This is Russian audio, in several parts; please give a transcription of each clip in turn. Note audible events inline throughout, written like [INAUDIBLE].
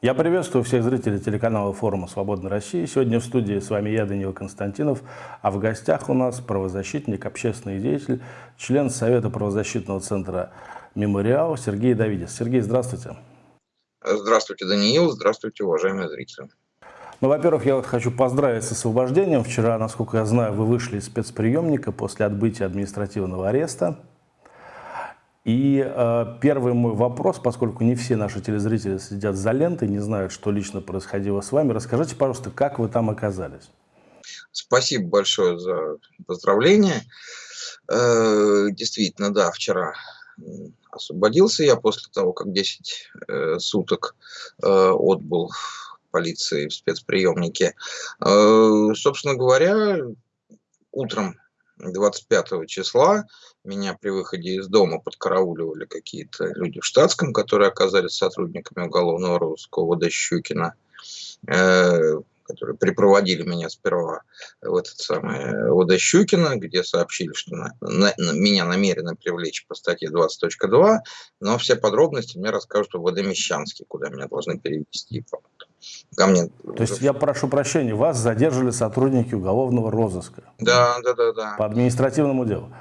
Я приветствую всех зрителей телеканала форума «Свободной России». Сегодня в студии с вами я, Данил Константинов, а в гостях у нас правозащитник, общественный деятель, член Совета правозащитного центра «Мемориал» Сергей Давидис. Сергей, здравствуйте. Здравствуйте, Даниил. Здравствуйте, уважаемые зрители. Ну, во-первых, я вот хочу поздравить с освобождением. Вчера, насколько я знаю, вы вышли из спецприемника после отбытия административного ареста. И э, первый мой вопрос, поскольку не все наши телезрители сидят за лентой, не знают, что лично происходило с вами, расскажите, пожалуйста, как вы там оказались? Спасибо большое за поздравление. Э, действительно, да, вчера освободился я после того, как 10 э, суток э, отбыл полиции в спецприемнике. Э, собственно говоря, утром 25 числа меня при выходе из дома подкарауливали какие-то люди в штатском, которые оказались сотрудниками уголовного розыска ОВД Щукина, э, которые припроводили меня сперва в этот самый ОВД Щукина, где сообщили, что на, на, на, меня намерены привлечь по статье 20.2, но все подробности мне расскажут в Мещанский, куда меня должны перевести. Ко мне. То есть я прошу прощения, вас задержали сотрудники уголовного розыска? Да, да, да, да. По административному делу?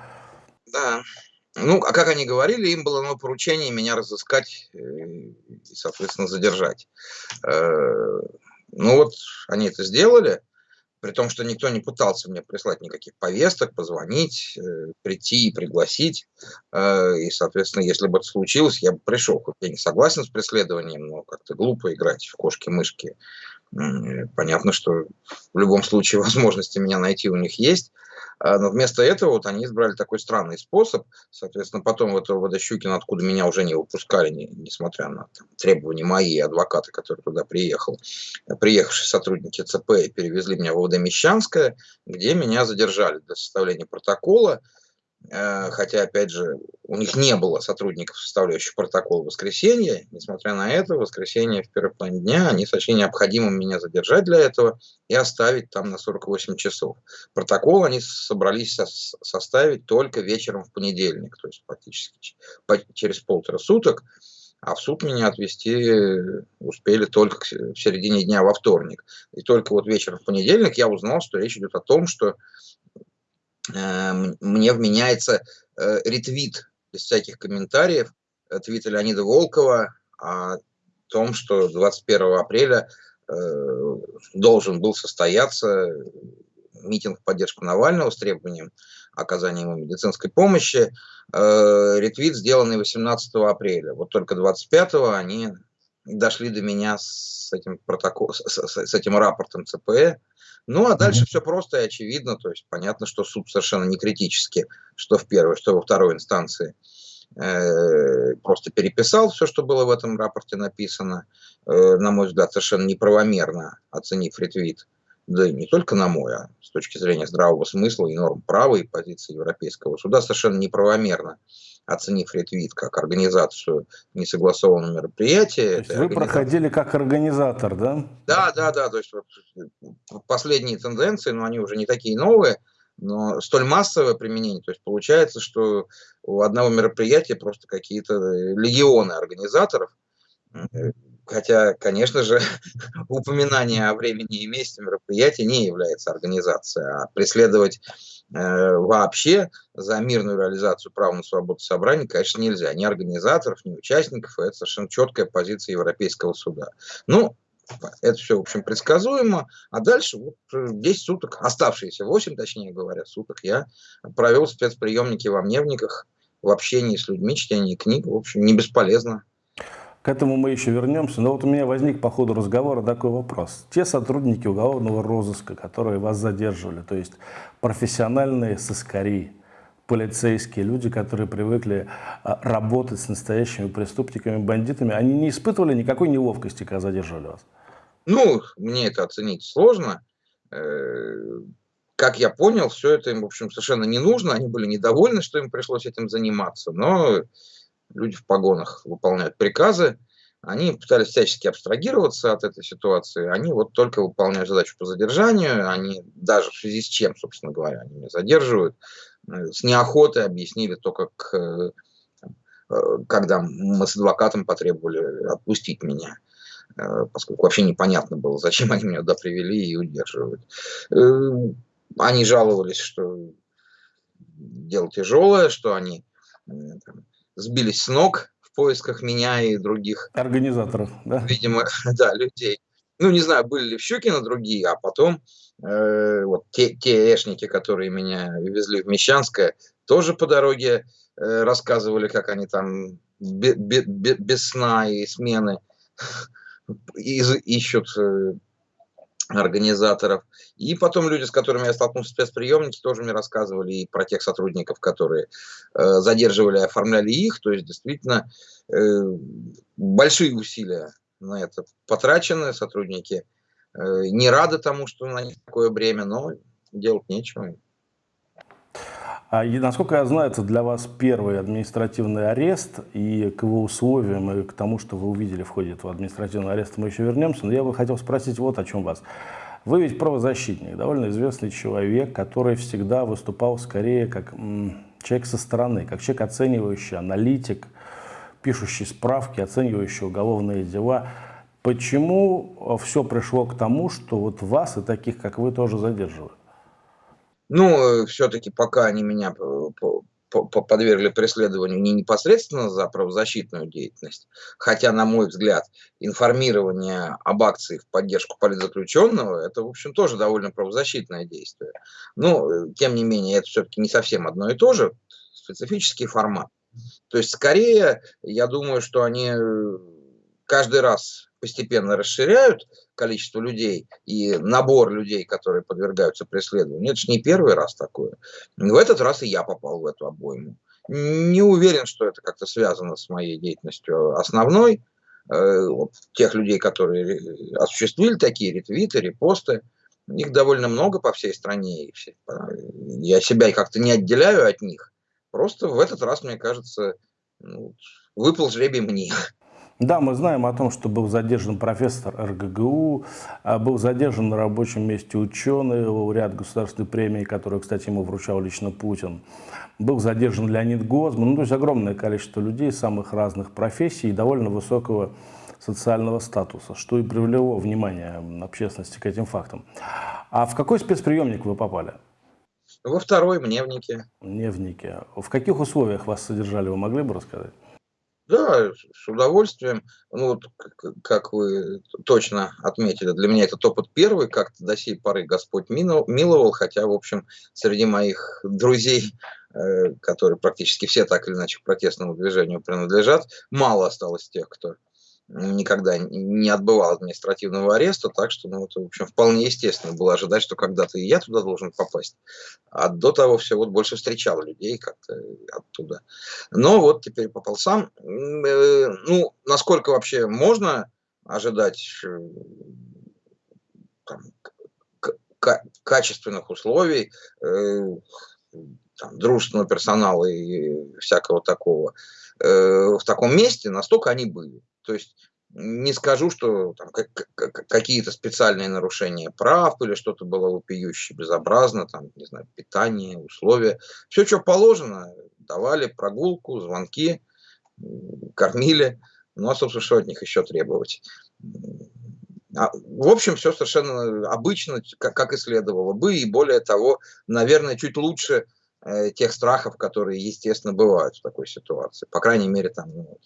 Да. Ну, а как они говорили, им было дано поручение меня разыскать э, и, соответственно, задержать. Э, ну вот, они это сделали, при том, что никто не пытался мне прислать никаких повесток, позвонить, э, прийти и пригласить. И, соответственно, если бы это случилось, я бы пришел. Я не согласен с преследованием, но как-то глупо играть в кошки-мышки. Понятно, что в любом случае [LAUGHS] возможности меня найти у них есть. А, но вместо этого вот они избрали такой странный способ. Соответственно, потом вот Водощукин, откуда меня уже не выпускали, не, несмотря на там, требования мои адвокаты, которые туда приехал, приехавшие сотрудники ЦП перевезли меня в ОВД Мещанское, где меня задержали для составления протокола. Э, хотя, опять же, у них не было сотрудников, составляющих протокол в воскресенье. Несмотря на это, в воскресенье в первый план дня они сочли необходимым меня задержать для этого и оставить там на 48 часов. Протокол они собрались со составить только вечером в понедельник, то есть практически через полтора суток. А в суд меня отвезти успели только в середине дня во вторник. И только вот вечером в понедельник я узнал, что речь идет о том, что мне вменяется э, ретвит без всяких комментариев э, твита Леонида Волкова о том, что 21 апреля должен был состояться митинг в поддержку Навального с требованием оказания ему медицинской помощи. Ретвит, сделанный 18 апреля. Вот только 25-го они дошли до меня с этим, протокол, с, с, с этим рапортом ЦПЭ, ну, а дальше все просто и очевидно, то есть понятно, что суд совершенно не критически, что в первой, что во второй инстанции э, просто переписал все, что было в этом рапорте написано, э, на мой взгляд, совершенно неправомерно оценив ретвит, да и не только на мой, а с точки зрения здравого смысла и норм права и позиции Европейского суда совершенно неправомерно оценив ретвит как организацию несогласованного мероприятия. То вы проходили как организатор, да? Да, да, да. То есть вот последние тенденции, но они уже не такие новые, но столь массовое применение. То есть получается, что у одного мероприятия просто какие-то легионы организаторов. Хотя, конечно же, [LAUGHS] упоминание о времени и месте мероприятия не является организацией, а преследовать Э, вообще за мирную реализацию права на свободу собраний, конечно, нельзя. Ни организаторов, ни участников. Это совершенно четкая позиция Европейского суда. Ну, это все, в общем, предсказуемо. А дальше вот 10 суток, оставшиеся 8, точнее говоря, суток, я провел спецприемники во Мневниках, в общении с людьми, чтении книг. В общем, не бесполезно. К этому мы еще вернемся. Но вот у меня возник по ходу разговора такой вопрос. Те сотрудники уголовного розыска, которые вас задерживали, то есть профессиональные сыскари, полицейские люди, которые привыкли а, работать с настоящими преступниками, бандитами, они не испытывали никакой неловкости, когда задерживали вас? Ну, мне это оценить сложно. Э, как я понял, все это им, в общем, совершенно не нужно. Они были недовольны, что им пришлось этим заниматься. Но люди в погонах выполняют приказы, они пытались всячески абстрагироваться от этой ситуации, они вот только выполняют задачу по задержанию, они даже в связи с чем, собственно говоря, они меня задерживают, э, с неохотой объяснили то, как, э, э, когда мы с адвокатом потребовали отпустить меня. поскольку вообще непонятно было, зачем они меня туда привели и удерживают. Они жаловались, что дело тяжелое, что они там, сбились с ног поисках меня и других. Организаторов, да? Видимо, [LAUGHS] да, людей. Ну, не знаю, были ли в Щукино другие, а потом э, вот те, те эшники, которые меня везли в Мещанское, тоже по дороге э, рассказывали, как они там бе, бе, бе, без сна и смены [LAUGHS] ищут э, организаторов. И потом люди, с которыми я столкнулся в спецприемнике, тоже мне рассказывали и про тех сотрудников, которые э, задерживали, оформляли их. То есть действительно э, большие усилия на это потрачены. Сотрудники э, не рады тому, что на них такое бремя, но делать нечего. А, и, насколько я знаю, это для вас первый административный арест, и к его условиям, и к тому, что вы увидели в ходе этого административного ареста, мы еще вернемся. Но я бы хотел спросить вот о чем вас. Вы ведь правозащитник, довольно известный человек, который всегда выступал скорее как человек со стороны, как человек, оценивающий, аналитик, пишущий справки, оценивающий уголовные дела. Почему все пришло к тому, что вот вас и таких, как вы, тоже задерживают? Ну, все-таки пока они меня подвергли преследованию не непосредственно за правозащитную деятельность, хотя, на мой взгляд, информирование об акции в поддержку политзаключенного, это, в общем, тоже довольно правозащитное действие. Но, тем не менее, это все-таки не совсем одно и то же, специфический формат. То есть, скорее, я думаю, что они э, каждый раз постепенно расширяют количество людей и набор людей, которые подвергаются преследованию. Это же не первый раз такое. В этот раз и я попал в эту обойму. Не уверен, что это как-то связано с моей деятельностью основной. Э, тех людей, которые осуществили такие ретвиты, репосты, их довольно много по всей стране. Я себя как-то не отделяю от них. Просто в этот раз, мне кажется, ну, выпал жребий мне. Да, мы знаем о том, что был задержан профессор РГГУ, а был задержан на рабочем месте ученый, лауреат государственной премии, которую, кстати, ему вручал лично Путин. Был задержан Леонид Гозман, ну, то есть огромное количество людей самых разных профессий и довольно высокого социального статуса, что и привело внимание общественности к этим фактам. А в какой спецприемник вы попали? Во второй, в Невнике. Невнике. В каких условиях вас содержали, вы могли бы рассказать? Да, с удовольствием. Ну, вот, как вы точно отметили, для меня этот опыт первый, как-то до сей поры Господь миловал, хотя, в общем, среди моих друзей, э, которые практически все так или иначе к протестному движению принадлежат, мало осталось тех, кто никогда не отбывал административного ареста, так что, ну, это, в общем, вполне естественно было ожидать, что когда-то и я туда должен попасть. А до того все вот больше встречал людей как-то оттуда. Но вот теперь попал сам. Э, ну, насколько вообще можно ожидать э, там, качественных условий, э, там, дружественного персонала и всякого такого в таком месте, настолько они были. То есть не скажу, что там какие-то специальные нарушения прав или что-то было вопиюще, безобразно, там, не знаю, питание, условия. Все, что положено, давали прогулку, звонки, кормили. Ну, а, собственно, что от них еще требовать? А, в общем, все совершенно обычно, как, как и следовало бы, и более того, наверное, чуть лучше э, тех страхов, которые, естественно, бывают в такой ситуации. По крайней мере, там, ну,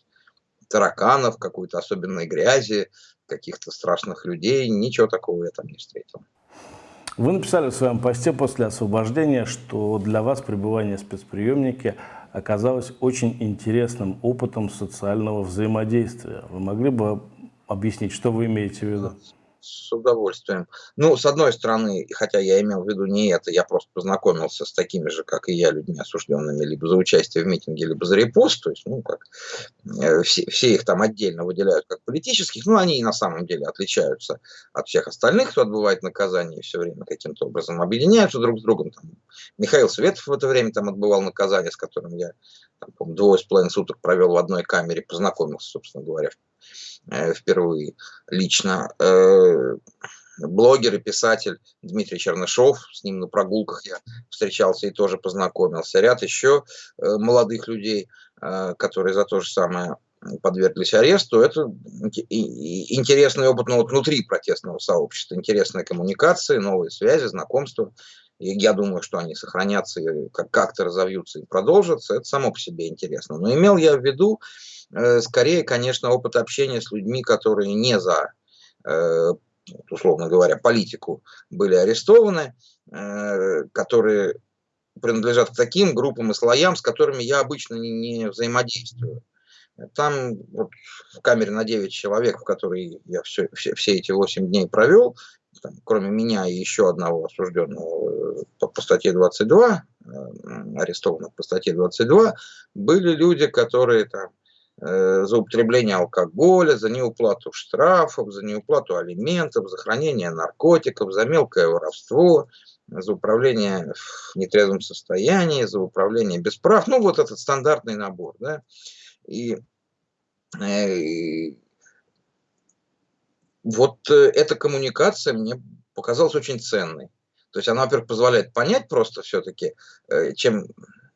тараканов, какой-то особенной грязи, каких-то страшных людей. Ничего такого я там не встретил. Вы написали в своем посте после освобождения, что для вас пребывание в спецприемнике оказалось очень интересным опытом социального взаимодействия. Вы могли бы объяснить, что вы имеете в виду? С удовольствием. Ну, с одной стороны, хотя я имел в виду не это, я просто познакомился с такими же, как и я, людьми осужденными либо за участие в митинге, либо за репост, то есть, ну, как э, все, все их там отдельно выделяют как политических, но они и на самом деле отличаются от всех остальных, кто отбывает наказание и все время каким-то образом объединяются друг с другом. Там, Михаил Светов в это время там отбывал наказание, с которым я, там, двое с половиной суток провел в одной камере, познакомился, собственно говоря, впервые лично. Э, блогер и писатель Дмитрий Чернышов, с ним на прогулках я встречался и тоже познакомился. Ряд еще э, молодых людей, которые за то же самое подверглись аресту. Это интересный опыт ну, вот внутри протестного сообщества, интересные коммуникации, новые связи, знакомства. И я думаю, что они сохранятся как-то разовьются и продолжатся. Это само по себе интересно. Но имел я в виду, э, скорее, конечно, опыт общения с людьми, которые не за, э, условно говоря, политику были арестованы, э, которые принадлежат к таким группам и слоям, с которыми я обычно не, взаимодействую. Там вот, в камере на 9 человек, в которой я все, все, все эти 8 дней провел, там, кроме меня и еще одного осужденного э, по, по статье 22, э, арестованных по статье 22, были люди, которые там э, за употребление алкоголя, за неуплату штрафов, за неуплату алиментов, за хранение наркотиков, за мелкое воровство, за управление в нетрезвом состоянии, за управление без прав. Ну, вот этот стандартный набор. Да? И, и вот э, эта коммуникация мне показалась очень ценной. То есть она, во-первых, позволяет понять просто все-таки, э, чем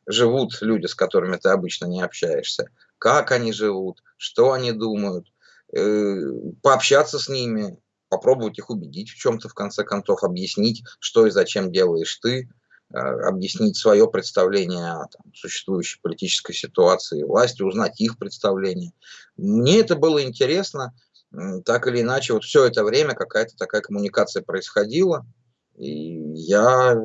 живут люди, с которыми ты обычно не общаешься, как они живут, что они думают, э, пообщаться с ними, попробовать их убедить в чем-то, в конце концов, объяснить, что и зачем делаешь ты, объяснить свое представление о там, существующей политической ситуации власти, узнать их представление. Мне это было интересно, так или иначе, вот все это время какая-то такая коммуникация происходила, и я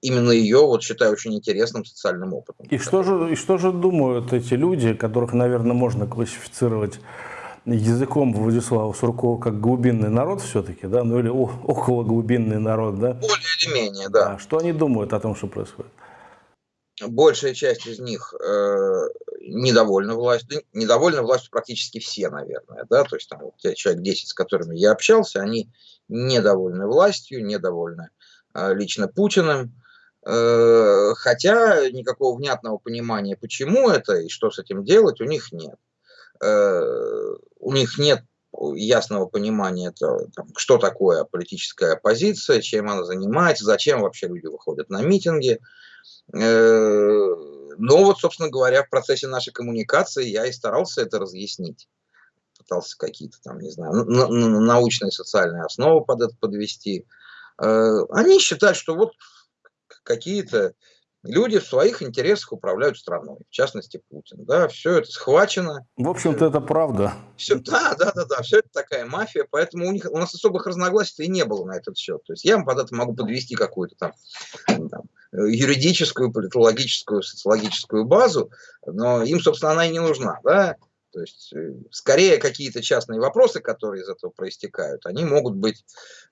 именно ее вот считаю очень интересным социальным опытом. И что же, и что же думают эти люди, которых, наверное, можно классифицировать языком Владислава Суркова как глубинный народ все-таки, да, ну или около глубинный народ, да? Более или менее, да. А что они думают о том, что происходит? большая часть из них э, недовольна властью, недовольны властью практически все, наверное, да, то есть там вот те человек 10, с которыми я общался, они недовольны властью, недовольны э, лично Путиным, хотя никакого внятного понимания, почему это и что с этим делать, у них нет. Э, у них нет ясного понимания, что такое политическая оппозиция, чем она занимается, зачем вообще люди выходят на митинги, Э, но вот, собственно говоря, в процессе нашей коммуникации я и старался это разъяснить. Пытался какие-то там, не знаю, научные социальные основы под это подвести. Э, они считают, что вот какие-то люди в своих интересах управляют страной, в частности Путин. Да, все это схвачено. В общем-то, это правда. Все, да, да, да, да, все это такая мафия, поэтому у них у нас особых разногласий и не было на этот счет. То есть я вам под это могу подвести какую-то там, там юридическую, политологическую, социологическую базу, но им, собственно, она и не нужна. Да? То есть, э, скорее, какие-то частные вопросы, которые из этого проистекают, они могут быть,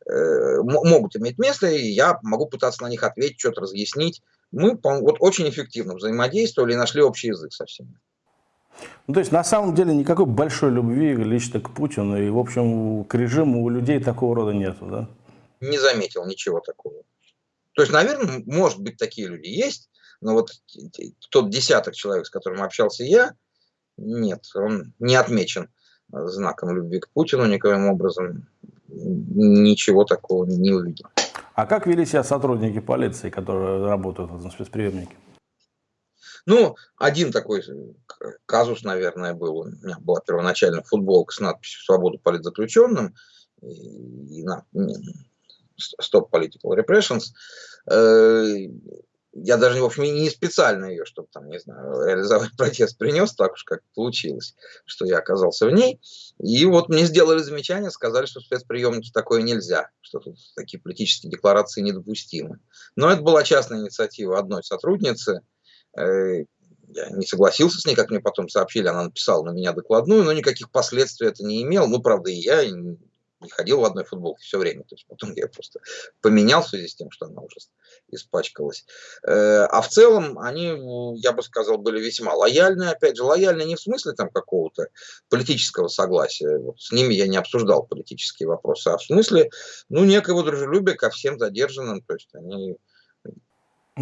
э, могут иметь место, и я могу пытаться на них ответить, что-то разъяснить. Мы вот очень эффективно взаимодействовали и нашли общий язык со всеми. Ну, то есть, на самом деле, никакой большой любви лично к Путину и, в общем, к режиму у людей такого рода нету, да? Не заметил ничего такого. То есть, наверное, может быть, такие люди есть, но вот тот десяток человек, с которым общался я, нет, он не отмечен знаком любви к Путину никаким образом. Ничего такого не увидел. А как вели себя сотрудники полиции, которые работают в этом спецприемнике? Ну, один такой казус, наверное, был. У меня была первоначально футболка с надписью «Свободу политзаключенным». И, и на, Stop Political Repressions. Я даже, в общем, не специально ее, чтобы там, не знаю, реализовать [LAUGHS] протест принес, так уж как получилось, что я оказался в ней. И вот мне сделали замечание, сказали, что в спецприемнике такое нельзя, что тут такие политические декларации недопустимы. Но это была частная инициатива одной сотрудницы. Э, я не согласился с ней, как мне потом сообщили, она написала на меня докладную, но никаких последствий это не имело. Ну, правда, и я не ходил в одной футболке все время. То есть потом я просто поменял в связи с тем, что она уже испачкалась. Э, а в целом они, я бы сказал, были весьма лояльны. Опять же, лояльны не в смысле там какого-то политического согласия. Вот с ними я не обсуждал политические вопросы, а в смысле, ну, некого дружелюбия ко всем задержанным. То есть они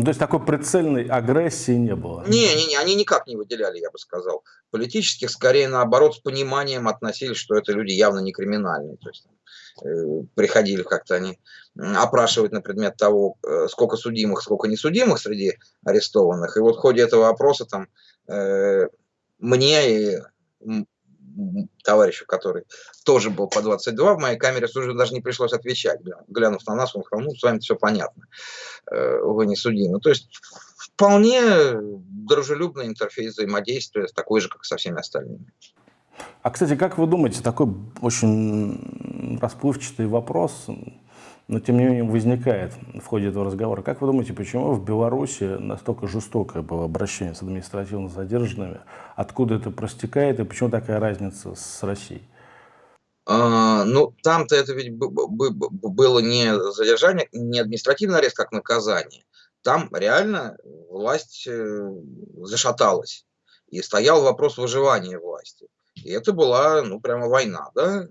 то есть такой прицельной агрессии не было? Не, не, не, они никак не выделяли, я бы сказал. Политических, скорее наоборот, с пониманием относились, что это люди явно не криминальные. То есть э, приходили как-то они опрашивать на предмет того, э, сколько судимых, сколько несудимых среди арестованных. И вот в ходе этого опроса там э, мне и товарищу, который тоже был по 22 в моей камере, уже даже не пришлось отвечать. Глянув на нас, он сказал, ну, с вами все понятно, э, вы не судимы. То есть вполне дружелюбный интерфейс взаимодействия, такой же, как со всеми остальными. А, кстати, как вы думаете, такой очень расплывчатый вопрос, но тем не менее возникает в ходе этого разговора. Как вы думаете, почему в Беларуси настолько жестокое было обращение с административно задержанными? Откуда это простекает и почему такая разница с Россией? А, ну, там-то это ведь было не задержание, не административный арест как наказание. Там реально власть э, зашаталась. И стоял вопрос выживания власти. И это была, ну, прямо война, да?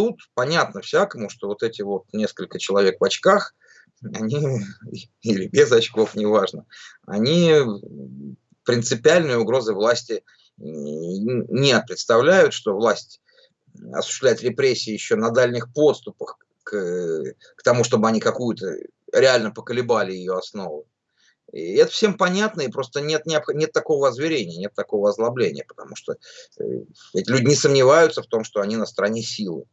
Тут понятно всякому, что вот эти вот несколько человек в очках, они, [LAUGHS] или без очков, неважно, они принципиальной угрозы власти не представляют, что власть осуществляет репрессии еще на дальних подступах к, к тому, чтобы они какую-то реально поколебали ее основу. И это всем понятно, и просто нет, нет такого озверения, нет такого озлобления, потому что э, эти люди не сомневаются в том, что они на стороне силы.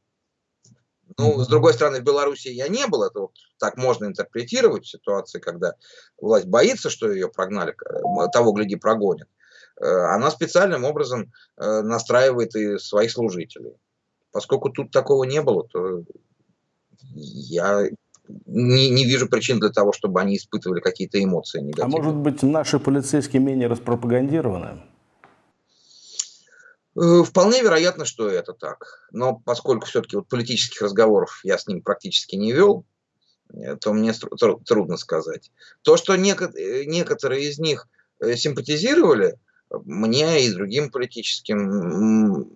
Ну, с другой стороны, в Беларуси я не был, это вот так можно интерпретировать в ситуации, когда власть боится, что ее прогнали, э, того, гляди, прогонят. Э, она специальным образом настраивает и своих служителей. Поскольку тут такого не было, то я не, не вижу причин для того, чтобы они испытывали какие-то эмоции негативные. А может быть, наши полицейские менее распропагандированы? Э, вполне вероятно, что это так. Но поскольку все-таки вот политических разговоров я с ним практически не вел, э, то мне трудно сказать. То, что некоторые из них э, симпатизировали, мне и другим политическим,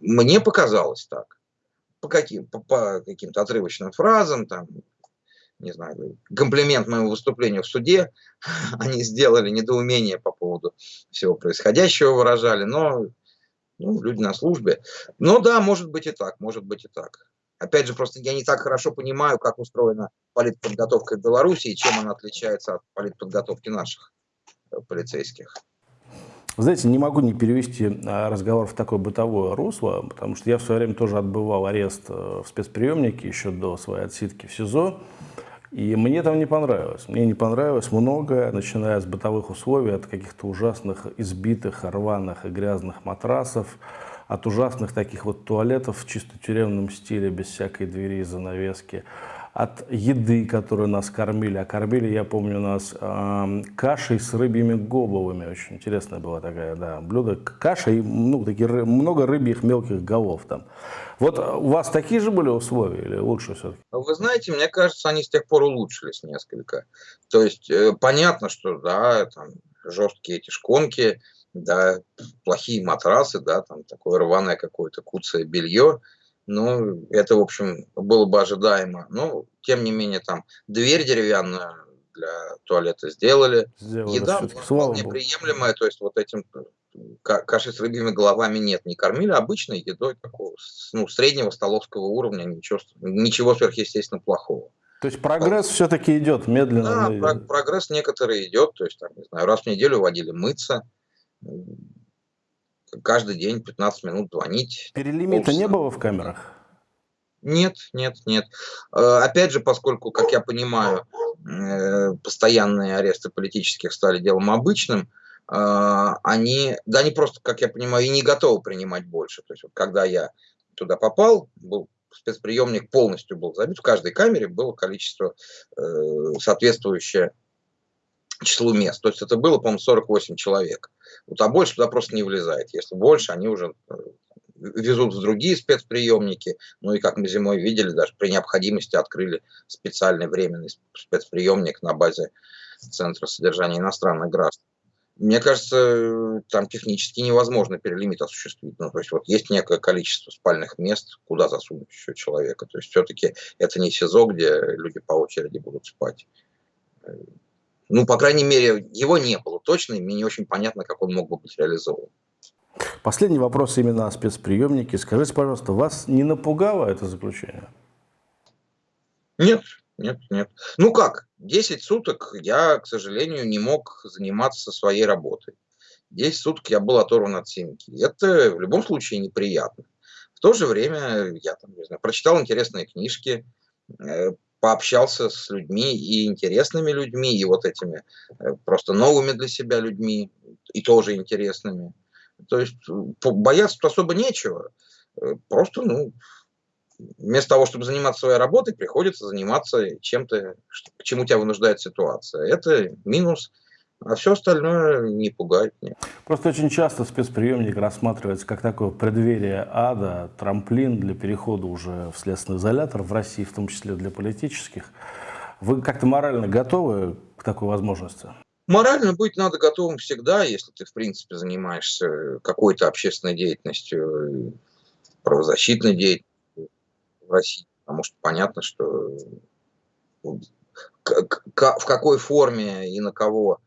мне показалось так. По, каким, по, каким-то отрывочным фразам, там, не знаю, комплимент моему выступлению в суде, [LAUGHS] они сделали недоумение по поводу всего происходящего, выражали, но ну, люди на службе. Но да, может быть и так, может быть и так. Опять же, просто я не так хорошо понимаю, как устроена политподготовка в Беларуси и чем она отличается от политподготовки наших э, полицейских. Вы знаете, не могу не перевести а, разговор в такое бытовое русло, потому что я в свое время тоже отбывал арест э, в спецприемнике еще до своей отсидки в СИЗО. И мне там не понравилось. Мне не понравилось многое, начиная с бытовых условий, от каких-то ужасных избитых, рваных и грязных матрасов, от ужасных таких вот туалетов в чисто тюремном стиле, без всякой двери и занавески, от еды, которую нас кормили. А кормили, я помню, нас э, кашей с рыбьими головами. Очень интересная была такая, да, блюдо. Каша и ну, такие, много рыбьих мелких голов там. Вот у вас такие же были условия или лучше все-таки? Вы знаете, мне кажется, они с тех пор улучшились несколько. То есть э, понятно, что да, там жесткие эти шконки, да, плохие матрасы, да, там такое рваное какое-то куцое белье. Ну, это, в общем, было бы ожидаемо. Но, тем не менее, там дверь деревянную для туалета сделали. сделали Еда вполне приемлемая, то есть вот этим каши с рыбьими головами нет, не кормили обычной едой такого, ну, среднего столовского уровня, ничего, ничего сверхъестественно плохого. То есть прогресс а, все-таки идет медленно? Да, про прогресс некоторый идет, то есть, там, не знаю, раз в неделю водили мыться, каждый день 15 минут звонить. Перелимита полчаса. не было в камерах? Нет, нет, нет. Э, опять же, поскольку, как я понимаю, э, постоянные аресты политических стали делом обычным, э, они, да, они просто, как я понимаю, и не готовы принимать больше. То есть, вот, когда я туда попал, был спецприемник полностью был забит, в каждой камере было количество соответствующее числу мест. То есть это было, по-моему, 48 человек. Вот, а больше туда просто не влезает. Если больше, они уже э, везут в другие спецприемники. Ну и как мы зимой видели, даже при необходимости открыли специальный временный спецприемник на базе Центра содержания иностранных граждан. Мне кажется, там технически невозможно перелимит осуществить. Ну, то есть вот есть некое количество спальных мест, куда засунуть еще человека. То есть все-таки это не СИЗО, где люди по очереди будут спать. Ну, по крайней мере, его не было точно, и мне не очень понятно, как он мог бы быть реализован. Последний вопрос именно о спецприемнике. Скажите, пожалуйста, вас не напугало это заключение? Нет, нет, нет. Ну как, 10 суток я, к сожалению, не мог заниматься своей работой. 10 суток я был оторван от семьи. Это в любом случае неприятно. В то же время я там, не знаю, прочитал интересные книжки, э, пообщался с людьми и интересными людьми, и вот этими э, просто новыми для себя людьми, и тоже интересными. То есть бояться особо нечего. Э, просто, ну, вместо того, чтобы заниматься своей работой, приходится заниматься чем-то, к чему тебя вынуждает ситуация. Это минус а все остальное не пугает меня. Просто очень часто спецприемник рассматривается как такое преддверие ада, трамплин для перехода уже в следственный изолятор в России, в том числе для политических. Вы как-то морально готовы к такой возможности? Морально быть надо готовым всегда, если ты, в принципе, занимаешься какой-то общественной деятельностью, правозащитной деятельностью в России. Потому что понятно, что в какой форме и на кого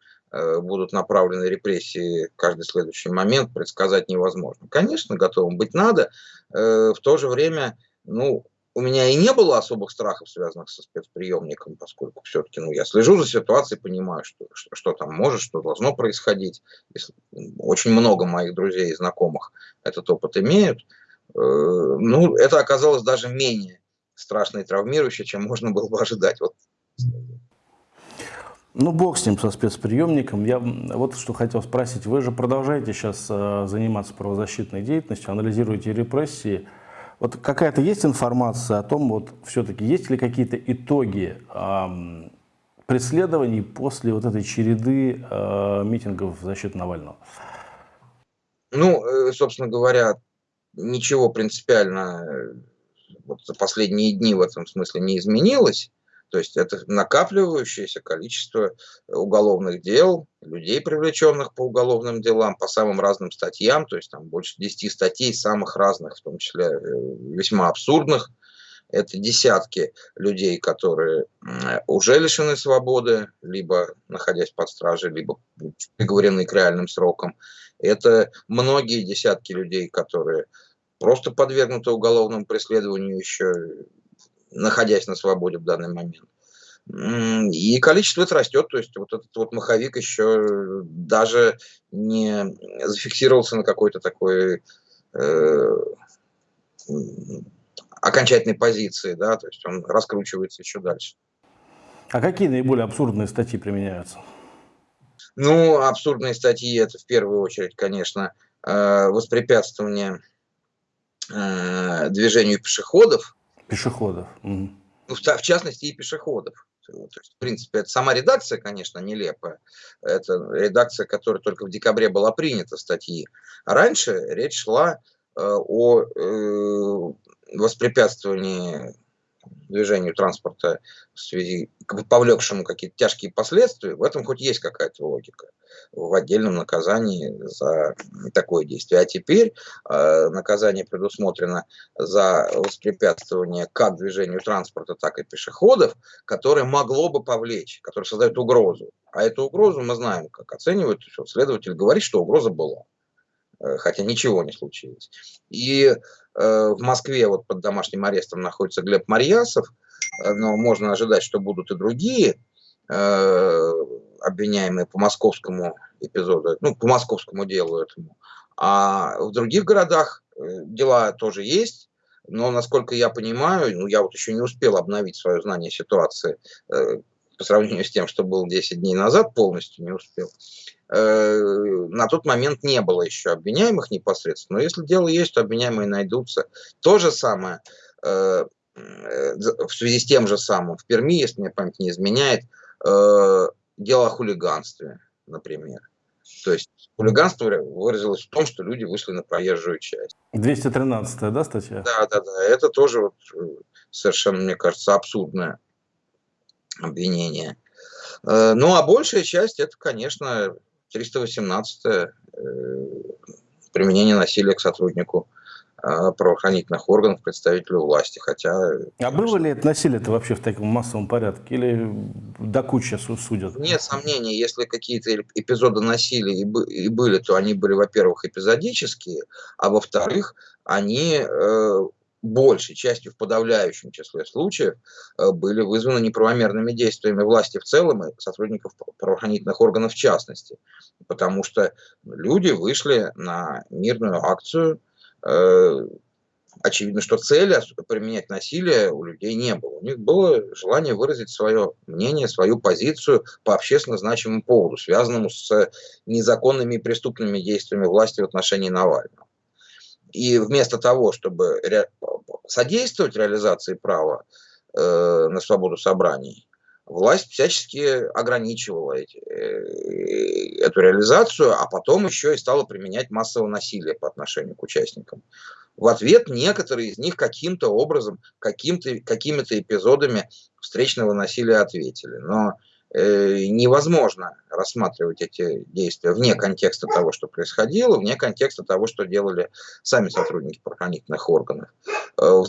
будут направлены репрессии каждый следующий момент, предсказать невозможно. Конечно, готовым быть надо. Э, в то же время, ну, у меня и не было особых страхов, связанных со спецприемником, поскольку все-таки ну, я слежу за ситуацией, понимаю, что, что, что там может, что должно происходить. Очень много моих друзей и знакомых этот опыт имеют. Э, ну, это оказалось даже менее страшно и травмирующе, чем можно было бы ожидать. Вот ну, бог с ним, со спецприемником. Я вот что хотел спросить. Вы же продолжаете сейчас э, заниматься правозащитной деятельностью, анализируете репрессии. Вот какая-то есть информация о том, вот все-таки есть ли какие-то итоги э, преследований после вот этой череды э, митингов в защиту Навального? Ну, э, собственно говоря, ничего принципиально э, вот за последние дни в этом смысле не изменилось. То есть это накапливающееся количество уголовных дел, людей, привлеченных по уголовным делам, по самым разным статьям, то есть там больше 10 статей самых разных, в том числе э, весьма абсурдных. Это десятки людей, которые уже лишены свободы, либо находясь под стражей, либо приговорены к реальным срокам. Это многие десятки людей, которые просто подвергнуты уголовному преследованию еще находясь на свободе в данный момент. И количество это растет, то есть вот этот вот маховик еще даже не зафиксировался на какой-то такой э, окончательной позиции, да, то есть он раскручивается еще дальше. А какие наиболее абсурдные статьи применяются? Ну, абсурдные статьи это в первую очередь, конечно, э, воспрепятствование э, движению пешеходов, Пешеходов. Угу. Ну, в, частности, и пешеходов. То есть, в принципе, это сама редакция, конечно, нелепая. Это редакция, которая только в декабре была принята статьи. А раньше речь шла э, о э, воспрепятствовании движению транспорта в связи, повлекшему какие-то тяжкие последствия, в этом хоть есть какая-то логика в отдельном наказании за такое действие. А теперь э, наказание предусмотрено за воспрепятствование как движению транспорта, так и пешеходов, которое могло бы повлечь, которое создает угрозу. А эту угрозу мы знаем, как оценивают. Следователь говорит, что угроза была хотя ничего не случилось. И Э, в Москве вот под домашним арестом находится Глеб Марьясов, э, но можно ожидать, что будут и другие э, обвиняемые по московскому эпизоду, ну, по московскому делу этому. А в других городах дела тоже есть, но, насколько я понимаю, ну, я вот еще не успел обновить свое знание ситуации по сравнению с тем, что был 10 дней назад, полностью не успел. Э, на тот момент не было еще обвиняемых непосредственно, но если дело есть, то обвиняемые найдутся. То же самое э, э, в связи с тем же самым в Перми, если мне память не изменяет, дело о хулиганстве, например. То есть хулиганство выразилось в том, что люди вышли на проезжую часть. 213 да, статья? Да, да, да. Это тоже вот совершенно, мне кажется, абсурдное обвинение. Ну, а большая часть, это, конечно, 318 э, применение насилия к сотруднику э, правоохранительных органов, представителю власти, хотя... А было ли это насилие-то вообще в таком массовом порядке, или до кучи судят? Нет сомнений, если какие-то эпизоды насилия и были, то они были, во-первых, эпизодические, а во-вторых, они э, большей частью, в подавляющем числе случаев, э, были вызваны неправомерными действиями власти в целом и сотрудников правоохранительных органов в частности. Потому что люди вышли на мирную акцию, э, очевидно, что цели применять насилие у людей не было. У них было желание выразить свое мнение, свою позицию по общественно значимому поводу, связанному с незаконными и преступными действиями власти в отношении Навального. И вместо того, чтобы ре... содействовать реализации права э, на свободу собраний, власть всячески ограничивала эти, э, эту реализацию, а потом еще и стала применять массовое насилие по отношению к участникам. В ответ некоторые из них каким-то образом, каким-то, какими-то эпизодами встречного насилия ответили. Но Э, невозможно рассматривать эти действия вне контекста того, что происходило, вне контекста того, что делали сами сотрудники правоохранительных органов. Э,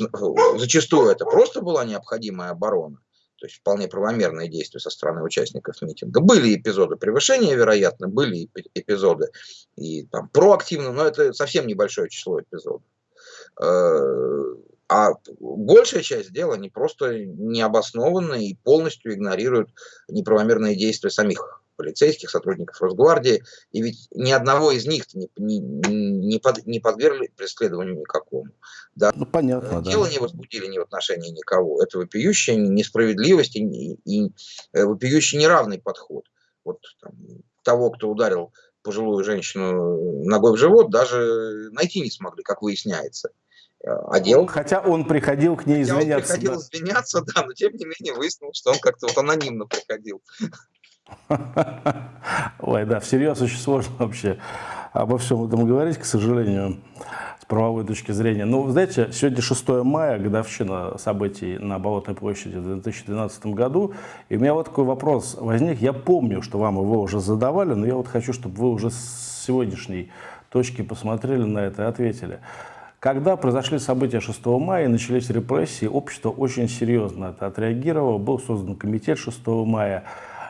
зачастую это просто была необходимая оборона, то есть вполне правомерные действия со стороны участников митинга. Были эпизоды превышения, вероятно, были эпизоды и там проактивно, но это совсем небольшое число эпизодов. Э, а большая часть дела, они просто необоснованны и полностью игнорируют неправомерные действия самих полицейских, сотрудников Росгвардии. И ведь ни одного из них не, не, не, под, не подвергли преследованию никакому. Да. Ну, понятно, Дело да. не возбудили ни в отношении никого. Это вопиющая несправедливость и, и, и э, вопиющий неравный подход. Вот там, того, кто ударил пожилую женщину ногой в живот, даже найти не смогли, как выясняется одел. Хотя он приходил к ней извиняться. Он приходил да. извиняться, да, но тем не менее выяснилось, что он как-то вот анонимно приходил. [LAUGHS] Ой, да, всерьез очень сложно вообще обо всем этом говорить, к сожалению, с правовой точки зрения. Ну, знаете, сегодня 6 мая, годовщина событий на Болотной площади в 2012 году, и у меня вот такой вопрос возник. Я помню, что вам его уже задавали, но я вот хочу, чтобы вы уже с сегодняшней точки посмотрели на это и ответили. Когда произошли события 6 мая и начались репрессии, общество очень серьезно это отреагировало. Был создан комитет 6 мая.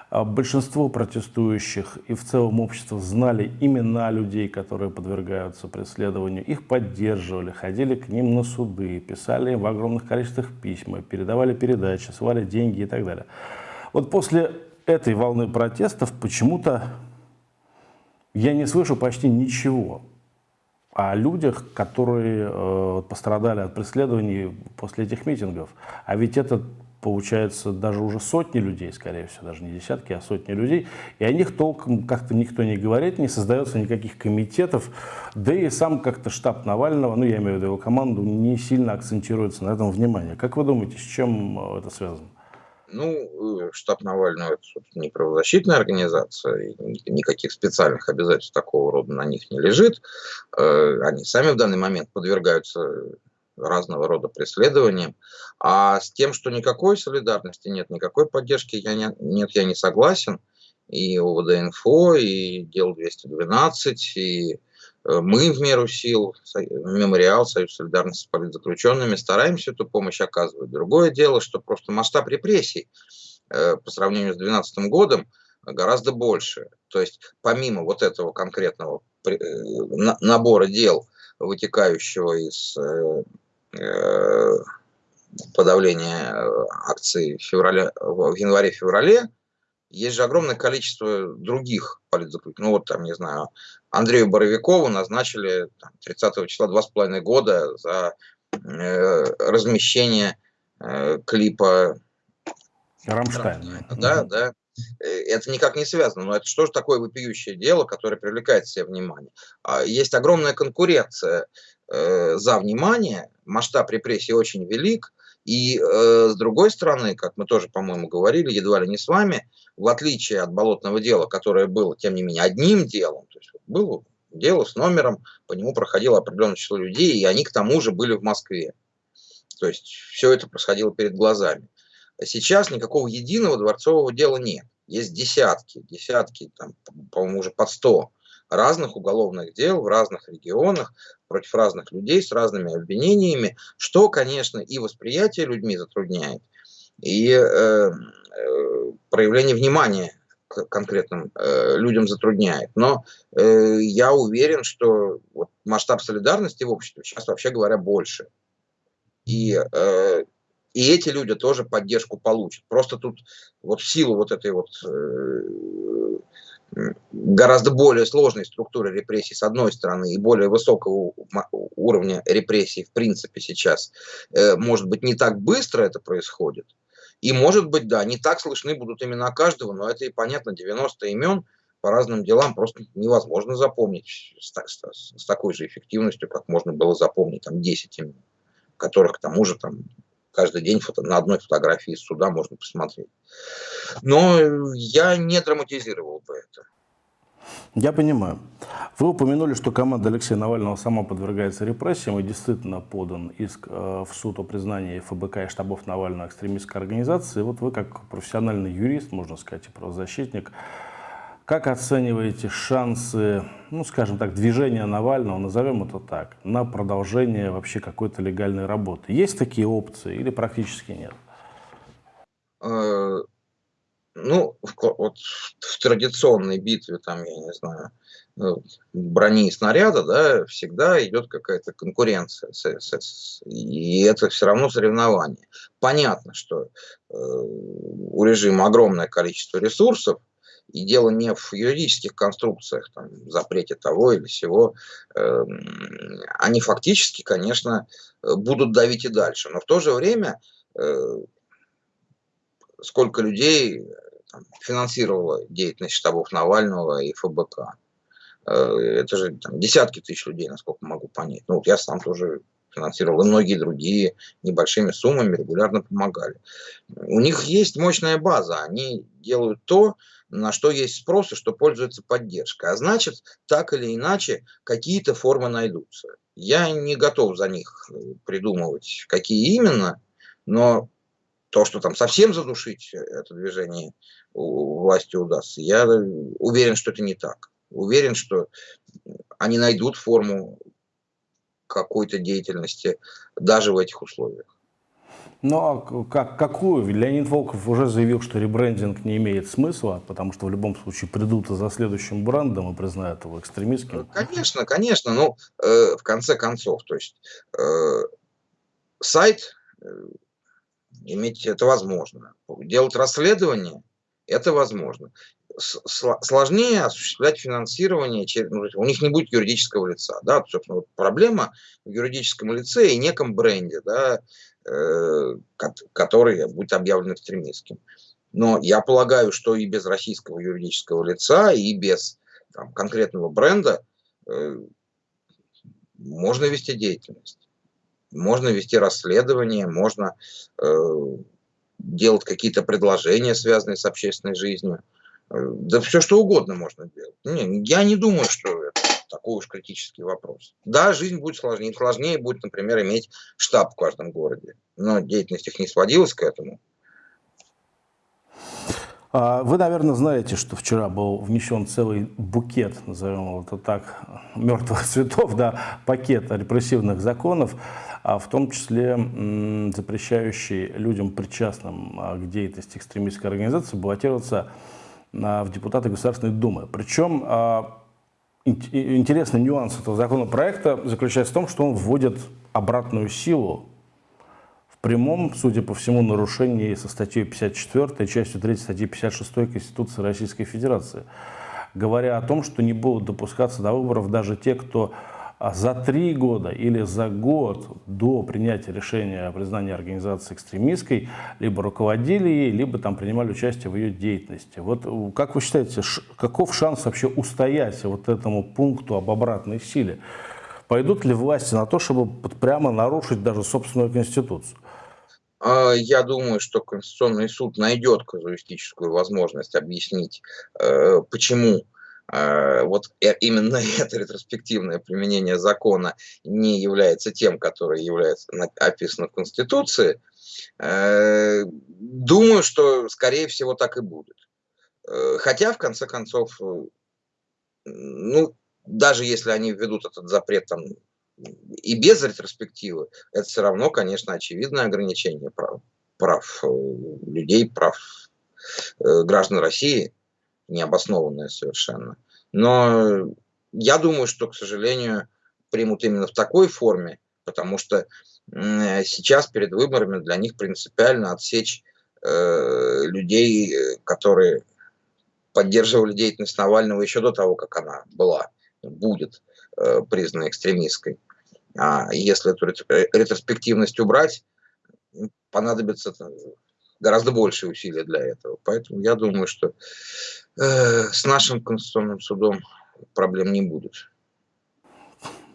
А большинство протестующих и в целом общество знали имена людей, которые подвергаются преследованию. Их поддерживали, ходили к ним на суды, писали им в огромных количествах письма, передавали передачи, свали деньги и так далее. Вот после этой волны протестов почему-то я не слышу почти ничего о людях, которые э, пострадали от преследований после этих митингов. А ведь это, получается, даже уже сотни людей, скорее всего, даже не десятки, а сотни людей. И о них толком как-то никто не говорит, не создается никаких комитетов. Да и сам как-то штаб Навального, ну я имею в виду его команду, не сильно акцентируется на этом внимание. Как вы думаете, с чем э, это связано? Ну, э, штаб Навального – это не правозащитная организация, никаких специальных обязательств такого рода на них не лежит. Э, они сами в данный момент подвергаются разного рода преследованиям. А с тем, что никакой солидарности нет, никакой поддержки я не, нет, я не согласен. И ОВД-инфо, и Дел 212, и мы в меру сил, мемориал, Союз солидарности с политзаключенными, стараемся эту помощь оказывать. Другое дело, что просто масштаб репрессий э, по сравнению с 2012 годом гораздо больше. То есть помимо вот этого конкретного э, набора дел, вытекающего из подавления акций в, феврале, в январе-феврале, есть же огромное количество других политзаключенных. Ну вот там, не знаю, Андрею Боровикову назначили там, 30 числа два с половиной года за э, размещение э, клипа Рамштайн. Да, mm да. Э, это никак не связано, но это что же такое вопиющее дело, которое привлекает к себе внимание? А есть огромная конкуренция э, за внимание, масштаб репрессий очень велик, и э, с другой стороны, как мы тоже, по-моему, говорили, едва ли не с вами, в отличие от болотного дела, которое было, тем не менее, одним делом, то есть было дело с номером, по нему проходило определенное число людей, и они к тому же были в Москве. То есть все это происходило перед глазами. Сейчас никакого единого дворцового дела нет. Есть десятки, десятки, там, по-моему, уже под сто разных уголовных дел в разных регионах против разных людей с разными обвинениями, что, конечно, и восприятие людьми затрудняет, и э, э, проявление внимания к конкретным э, людям затрудняет. Но э, я уверен, что вот масштаб солидарности в обществе сейчас, вообще говоря, больше. И, э, и эти люди тоже поддержку получат. Просто тут вот в силу вот этой вот э, гораздо более сложной структуры репрессий с одной стороны и более высокого уровня репрессий в принципе сейчас, э, может быть, не так быстро это происходит. И может быть, да, не так слышны будут имена каждого, но это и понятно, 90 имен по разным делам просто невозможно запомнить с, с, с такой же эффективностью, как можно было запомнить там 10 имен, которых к тому же там каждый день фото, на одной фотографии из суда можно посмотреть. Но я не драматизировал бы это. Я понимаю. Вы упомянули, что команда Алексея Навального сама подвергается репрессиям и действительно подан иск э, в суд о признании ФБК и штабов Навального экстремистской организации. Вот вы как профессиональный юрист, можно сказать, и правозащитник, как оцениваете шансы, ну, скажем так, движения Навального, назовем это так, на продолжение вообще какой-то легальной работы? Есть такие опции или практически нет? Э, ну, вот в традиционной битве, там, я не знаю, ну, брони и снаряда, да, всегда идет какая-то конкуренция, и это все равно соревнование. Понятно, что э, у режима огромное количество ресурсов, и дело не в юридических конструкциях, там, запрете того или сего. Э, они фактически, конечно, будут давить и дальше. Но в то же время э, сколько людей там, финансировало деятельность штабов Навального и ФБК. Э, это же там, десятки тысяч людей, насколько могу понять. Ну, вот я сам тоже финансировал, и многие другие небольшими суммами регулярно помогали. У них есть мощная база, они делают то, на что есть спрос и что пользуется поддержкой. А значит, так или иначе, какие-то формы найдутся. Я не готов за них придумывать, какие именно, но то, что там совсем задушить это движение власти удастся, я уверен, что это не так. Уверен, что они найдут форму какой-то деятельности даже в этих условиях. Ну а как, какую? Леонид Волков уже заявил, что ребрендинг не имеет смысла, потому что в любом случае придут за следующим брендом и признают его экстремистским. Конечно, конечно. Ну, э, в конце концов, то есть э, сайт э, иметь это возможно. Делать расследование это возможно. Сложнее осуществлять финансирование, ну, у них не будет юридического лица. Да? Собственно, вот проблема в юридическом лице и неком бренде, да, э, который будет объявлен экстремистским. Но я полагаю, что и без российского юридического лица, и без там, конкретного бренда э, можно вести деятельность. Можно вести расследование, можно э, делать какие-то предложения, связанные с общественной жизнью. Э, да все что угодно можно делать. Не, я не думаю, что это такой уж критический вопрос. Да, жизнь будет сложнее. Сложнее будет, например, иметь штаб в каждом городе. Но деятельность их не сводилась к этому. А, вы, наверное, знаете, что вчера был внесен целый букет, назовем это так, мертвых [LAUGHS] цветов, да, пакет репрессивных законов, а в том числе запрещающий людям, причастным а, к деятельности экстремистской организации, баллотироваться в депутаты Государственной Думы. Причем интересный нюанс этого законопроекта заключается в том, что он вводит обратную силу прямом, судя по всему, нарушении со статьей 54, частью 3 статьи 56 Конституции Российской Федерации, говоря о том, что не будут допускаться до выборов даже те, кто а, за три года или за год до принятия решения о признании организации экстремистской либо руководили ей, либо там принимали участие в ее деятельности. Вот э, как вы считаете, каков шанс вообще устоять вот этому пункту об обратной силе? Пойдут ли власти на то, чтобы прямо нарушить даже собственную конституцию? А, я думаю, что Конституционный суд найдет казуистическую возможность объяснить, э, почему вот э, именно [LAUGHS] это ретроспективное применение закона не является тем, которое является описано в Конституции. Думаю, что, скорее всего, так и будет. Хотя, в конце концов, ну, даже если они введут этот запрет там и без ретроспективы, это все равно, конечно, очевидное ограничение прав, прав э, людей, прав э, граждан России, необоснованное совершенно. Но я думаю, что, к сожалению, примут именно в такой форме, потому что сейчас перед выборами для них принципиально отсечь э, людей, которые поддерживали деятельность Навального еще до того, как она была, будет э, признана экстремистской. А если эту ретроспективность убрать, понадобится гораздо большие усилия для этого. Поэтому я думаю, что э, с нашим Конституционным судом проблем не будет.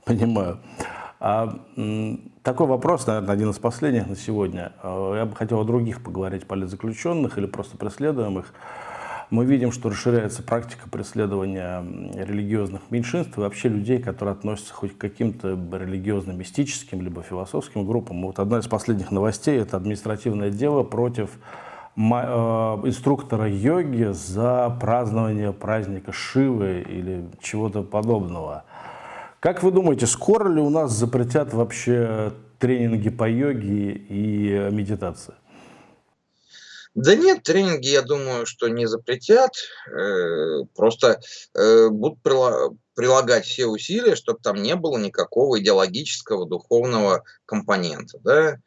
Понимаю. А, такой вопрос, наверное, один из последних на сегодня. А, я бы хотел о других поговорить, политзаключенных или просто преследуемых мы видим, что расширяется практика преследования религиозных меньшинств и вообще людей, которые относятся хоть к каким-то религиозно-мистическим либо философским группам. Вот одна из последних новостей – это административное дело против э, инструктора йоги за празднование праздника Шивы или чего-то подобного. Как вы думаете, скоро ли у нас запретят вообще тренинги по йоге и медитации? Да нет, тренинги, я думаю, что не запретят, э, просто э, будут прилагать все усилия, чтобы там не было никакого идеологического, духовного компонента, да,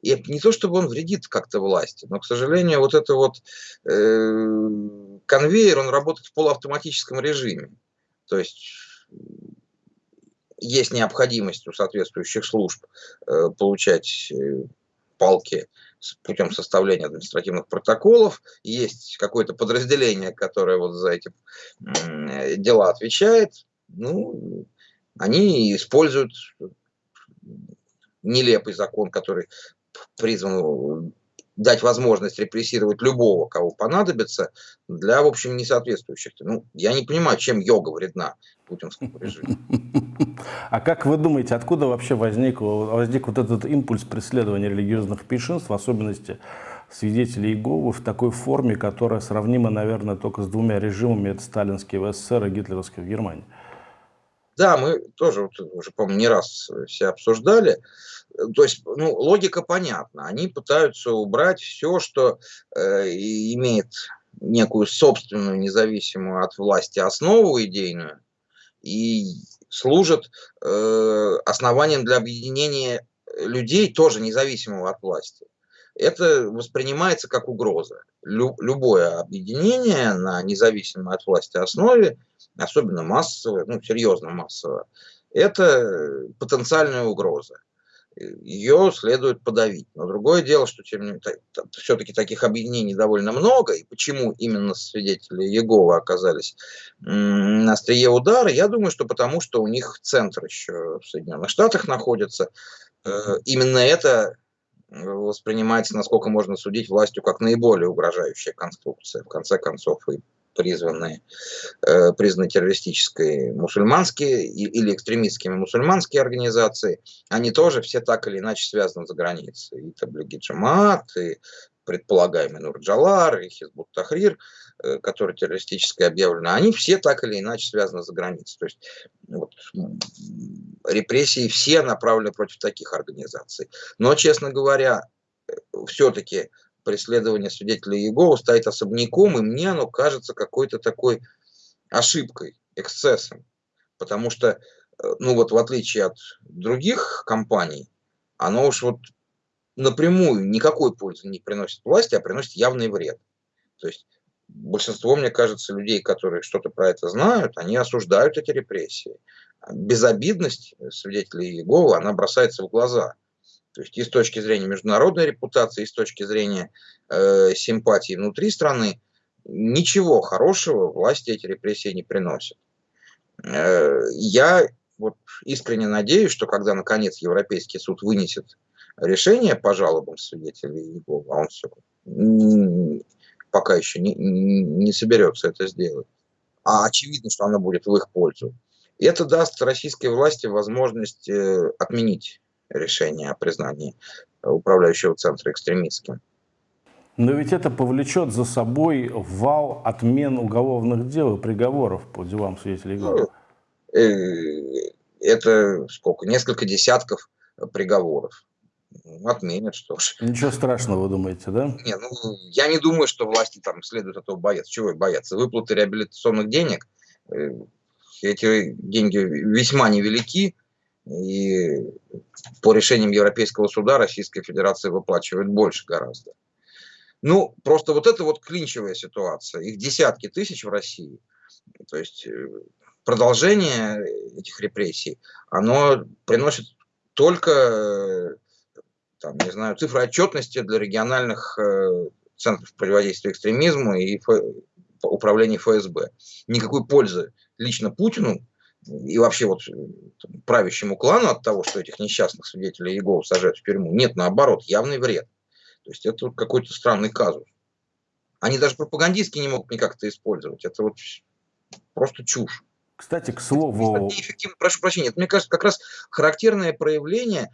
и не то, чтобы он вредит как-то власти, но, к сожалению, вот это вот э, конвейер, он работает в полуавтоматическом режиме. То есть есть необходимость у соответствующих служб э, получать э, палки путем составления административных протоколов. Есть какое-то подразделение, которое вот за эти дела отвечает. Ну, они используют нелепый закон, который призван дать возможность репрессировать любого, кого понадобится, для, в общем, несоответствующих. Ну, я не понимаю, чем йога вредна путинскому режиму. А как вы думаете, откуда вообще возник, возник вот этот импульс преследования религиозных меньшинств, в особенности свидетелей Иеговы, в такой форме, которая сравнима, наверное, только с двумя режимами, это сталинский в СССР и гитлеровский в Германии? Да, мы тоже вот, уже, по-моему, не раз все обсуждали. То есть, ну, логика понятна. Они пытаются убрать все, что э, имеет некую собственную независимую от власти основу идейную и служит э, основанием для объединения людей, тоже независимого от власти. Это воспринимается как угроза. Лю любое объединение на независимой от власти основе, особенно массовое, ну, серьезно массовое, это потенциальная угроза ее следует подавить. Но другое дело, что все-таки таких объединений довольно много, и почему именно свидетели Иеговы оказались на острие удара, я думаю, что потому что у них центр еще в Соединенных Штатах находится. Э, именно это воспринимается, насколько можно судить, властью как наиболее угрожающая конструкция. В конце концов, и призванные, э, признаны террористической мусульманские или экстремистскими мусульманские организации, они тоже все так или иначе связаны за границей. И Таблиги Джамаат, и предполагаемый Нурджалар, и Хизбут Тахрир, э, который террористически объявлено, они все так или иначе связаны за границей. То есть вот, репрессии все направлены против таких организаций. Но, честно говоря, э, все-таки преследование свидетелей Иеговы стоит особняком, и мне оно кажется какой-то такой ошибкой, эксцессом. Потому что, э, ну вот в отличие от других компаний, оно уж вот напрямую никакой пользы не приносит власти, а приносит явный вред. То есть большинство, мне кажется, людей, которые что-то про это знают, они осуждают эти репрессии. Безобидность свидетелей Иеговы, она бросается в глаза. То есть и с точки зрения международной репутации, и с точки зрения э, симпатии внутри страны, ничего хорошего власти эти репрессии не приносят. Э, я вот искренне надеюсь, что когда наконец Европейский суд вынесет решение по жалобам свидетелей Иеговы, а он все пока еще не, не соберется это сделать, а очевидно, что оно будет в их пользу, это даст российской власти возможность э, отменить решение о признании управляющего центра экстремистским. Но ведь это повлечет за собой вал отмен уголовных дел и приговоров по делам свидетелей ну, э, Это сколько? Несколько десятков приговоров. Отменят, что ж. Ничего страшного, вы думаете, да? Не, ну, я не думаю, что власти там следует этого бояться. Чего бояться? Выплаты реабилитационных денег, э, эти деньги весьма невелики, И по решениям Европейского суда Российская Федерация выплачивает больше гораздо. Ну, просто вот это вот клинчевая ситуация. Их десятки тысяч в России. То есть э, продолжение этих репрессий, оно приносит только, там, не знаю, цифры отчетности для региональных э, центров противодействия экстремизму и управления ФСБ. Никакой пользы лично Путину и вообще вот правящему клану от того, что этих несчастных свидетелей Иеговы сажают в тюрьму, нет, наоборот, явный вред. То есть это вот какой-то странный казус. Они даже пропагандистски не могут никак это использовать. Это вот просто чушь. Кстати, к слову... прошу прощения, это, мне кажется, как раз характерное проявление э,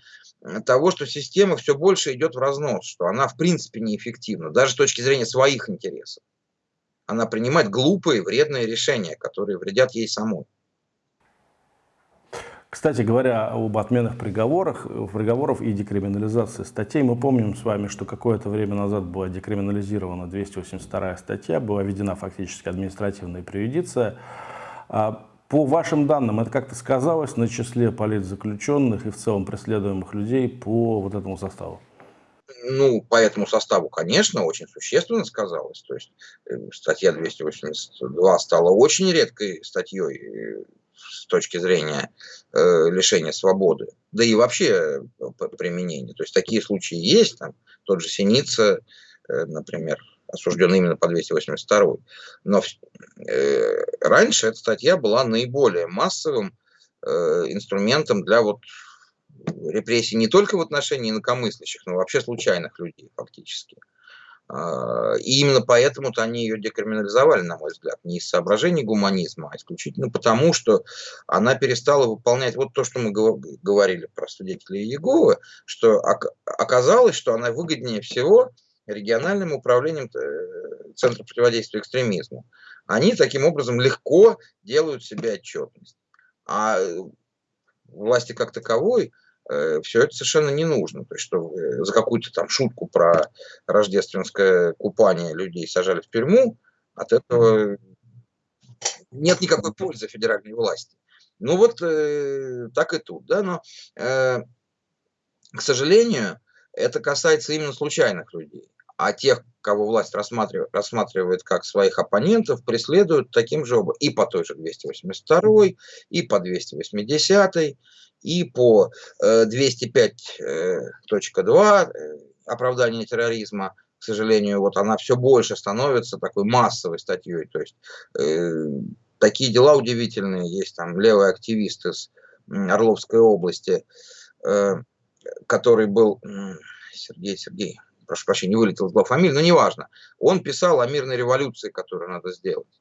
того, что система все больше идет в разнос, что она в принципе неэффективна, даже с точки зрения своих интересов. Она принимает глупые, вредные решения, которые вредят ей самой. Кстати говоря, об отменах приговорах, приговоров и декриминализации статей, мы помним с вами, что какое-то время назад была декриминализирована 282 статья, была введена фактически административная преюдиция. А по вашим данным, это как-то сказалось на числе политзаключенных и в целом преследуемых людей по вот этому составу? Ну, по этому составу, конечно, очень существенно сказалось. То есть э, статья 282 стала очень редкой статьей э, с точки зрения э, лишения свободы, да и вообще э, применения. То есть такие случаи есть, там, тот же Синица, э, например, осужден именно по 282. Но э, раньше эта статья была наиболее массовым э, инструментом для вот репрессий не только в отношении инакомыслящих, но вообще случайных людей фактически. А, и именно поэтому-то они ее декриминализовали, на мой взгляд, не из соображений гуманизма, а исключительно потому, что она перестала выполнять вот то, что мы говорили про свидетелей Иеговы, что оказалось, что она выгоднее всего региональным управлением э, Центра противодействия экстремизму. Они таким образом легко делают себе отчетность. А власти как таковой Э, все это совершенно не нужно. То есть, что за какую-то там шутку про рождественское купание людей сажали в тюрьму, от этого нет никакой пользы федеральной власти. Ну вот э, так и тут, да, но, э, к сожалению, это касается именно случайных людей. А тех, кого власть рассматривает, рассматривает как своих оппонентов, преследуют таким же образом и по той же 282, и по 280, и по 205.2 э, э, оправдание терроризма, к сожалению, вот она все больше становится такой массовой статьей. То есть э, такие дела удивительные. Есть там левый активист из Орловской области, э, который был Сергей Сергей, прошу прощения, не вылетел из фамилии, но неважно. Он писал о мирной революции, которую надо сделать.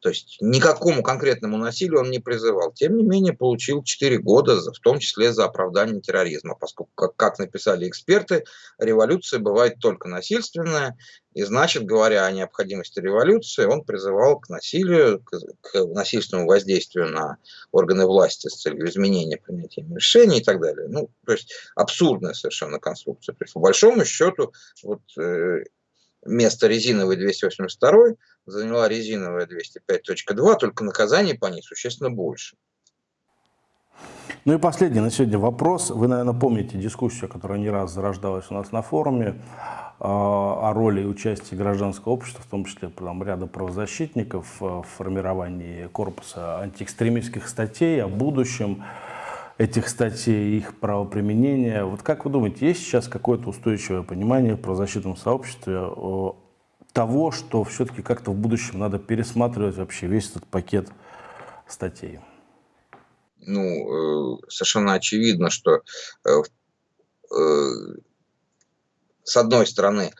То есть никакому конкретному насилию он не призывал. Тем не менее, получил 4 года, в том числе за оправдание терроризма, поскольку, как, как написали эксперты, революция бывает только насильственная, и значит, говоря о необходимости революции, он призывал к насилию, к, к насильственному воздействию на органы власти с целью изменения принятия решений и так далее. Ну, то есть абсурдная совершенно конструкция. То есть, по большому счету, вот, э, место резиновой 282 заняла резиновая 205.2, только наказание по ней существенно больше. Ну и последний на сегодня вопрос. Вы, наверное, помните дискуссию, которая не раз зарождалась у нас на форуме а, о роли и участии гражданского общества, в том числе там, ряда правозащитников в формировании корпуса антиэкстремистских статей, о будущем этих статей, их правоприменения. Вот как вы думаете, есть сейчас какое-то устойчивое понимание в правозащитном сообществе того, что все-таки как-то в будущем надо пересматривать вообще весь этот пакет статей? Ну, э, совершенно очевидно, что э, э, с одной стороны,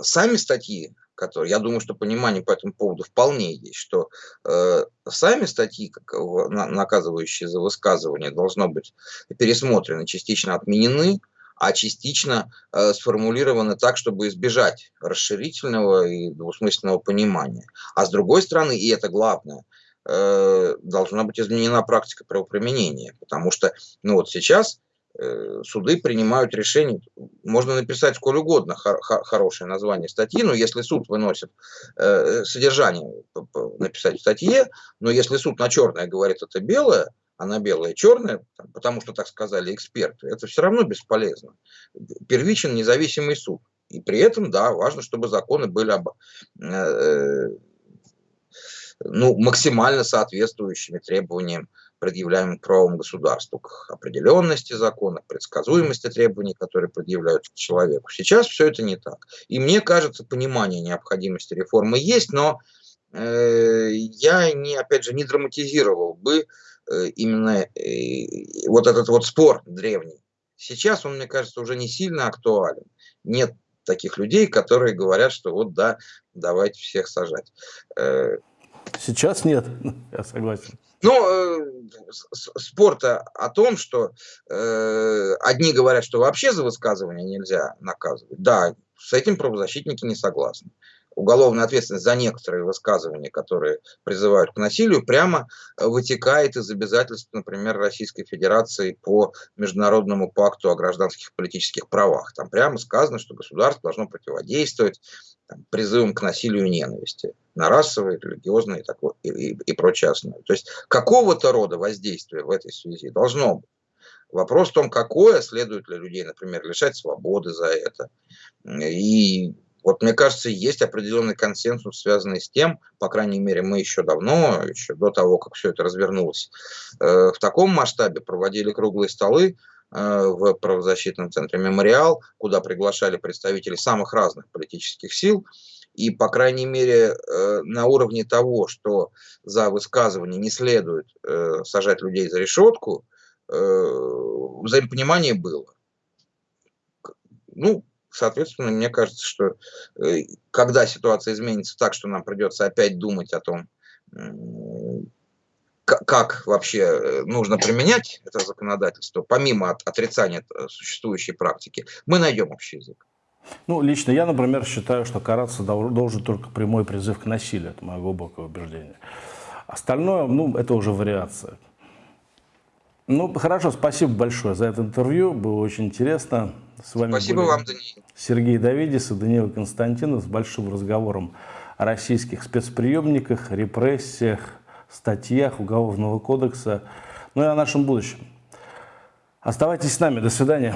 сами статьи которые, я думаю, что понимание по этому поводу вполне есть, что э, сами статьи, как, на, наказывающие за высказывание, должно быть пересмотрены, частично отменены, а частично э, сформулированы так, чтобы избежать расширительного и двусмысленного понимания. А с другой стороны, и это главное, э, должна быть изменена практика правоприменения, потому что ну вот сейчас суды принимают решение, можно написать сколь угодно хор хорошее название статьи, но если суд выносит э, содержание, написать в статье, но если суд на черное говорит это белое, а на белое черное, потому что так сказали эксперты, это все равно бесполезно. Первичен независимый суд. И при этом, да, важно, чтобы законы были об, э, ну, максимально соответствующими требованиям, предъявляемым правом государству, к определенности закона, к предсказуемости требований, которые предъявляются к человеку. Сейчас все это не так. И мне кажется, понимание необходимости реформы есть, но э, я, не, опять же, не драматизировал бы э, именно э, вот этот вот спор древний. Сейчас он, мне кажется, уже не сильно актуален. Нет таких людей, которые говорят, что вот да, давайте всех сажать. Э, Сейчас нет, [LAUGHS] я согласен. Ну, э, спорта о том, что э, одни говорят, что вообще за высказывание нельзя наказывать. Да, с этим правозащитники не согласны. Уголовная ответственность за некоторые высказывания, которые призывают к насилию, прямо вытекает из обязательств, например, Российской Федерации по Международному пакту о гражданских и политических правах. Там прямо сказано, что государство должно противодействовать там, призывом к насилию и ненависти на расовые, религиозные такое, и, и, и прочее основное. То есть какого-то рода воздействие в этой связи должно быть. Вопрос в том, какое, следует ли людей, например, лишать свободы за это. И вот мне кажется, есть определенный консенсус, связанный с тем, по крайней мере, мы еще давно, еще до того, как все это развернулось, э, в таком масштабе проводили круглые столы, Э, в правозащитном центре «Мемориал», куда приглашали представителей самых разных политических сил. И, по крайней мере, э, на уровне того, что за высказывание не следует э, сажать людей за решетку, взаимопонимание было. Ну, соответственно, мне кажется, что когда ситуация изменится так, что нам придется опять думать о том, как вообще э, нужно применять это законодательство, помимо от, отрицания существующей практики, мы найдем общий язык. Ну, лично я, например, считаю, что караться должен только прямой призыв к насилию. Это мое глубокое убеждение. Остальное, ну, это уже вариация. Ну, хорошо, спасибо большое за это интервью. Было очень интересно. С вами спасибо вам, Даниил. Сергей Давидис и Даниил Константинов с большим разговором о российских спецприемниках, репрессиях, статьях Уголовного кодекса, ну и о нашем будущем. Оставайтесь с нами. До свидания.